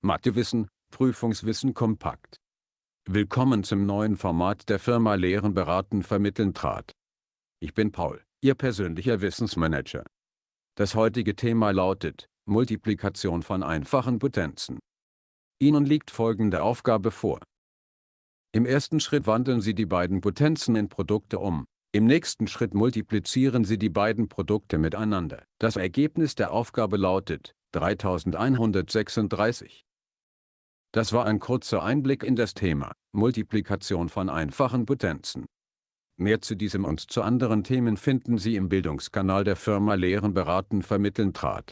Mathewissen, Prüfungswissen kompakt. Willkommen zum neuen Format der Firma Lehren beraten vermitteln trat. Ich bin Paul, Ihr persönlicher Wissensmanager. Das heutige Thema lautet Multiplikation von einfachen Potenzen. Ihnen liegt folgende Aufgabe vor. Im ersten Schritt wandeln Sie die beiden Potenzen in Produkte um. Im nächsten Schritt multiplizieren Sie die beiden Produkte miteinander. Das Ergebnis der Aufgabe lautet 3136. Das war ein kurzer Einblick in das Thema Multiplikation von einfachen Potenzen. Mehr zu diesem und zu anderen Themen finden Sie im Bildungskanal der Firma Lehren beraten vermitteln trat.